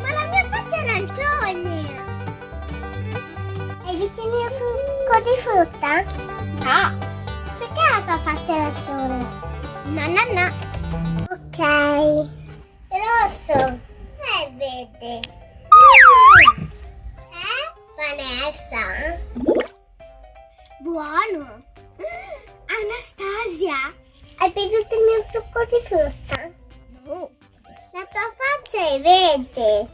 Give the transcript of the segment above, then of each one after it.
Ma la mia faccia è arancione! Hai visto il mio succo di frutta? No! Perché la tua faccia è arancione? No, no, no! Ok! Rosso! E verde! Eh? Vanessa? Buono! Anastasia! Hai bevuto il mio succo di frutta? No! La tua faccia è verde.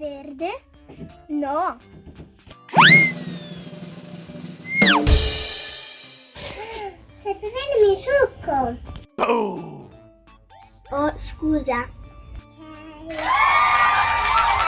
Verde? No. Stai bevendo il succo. Oh, scusa. Okay.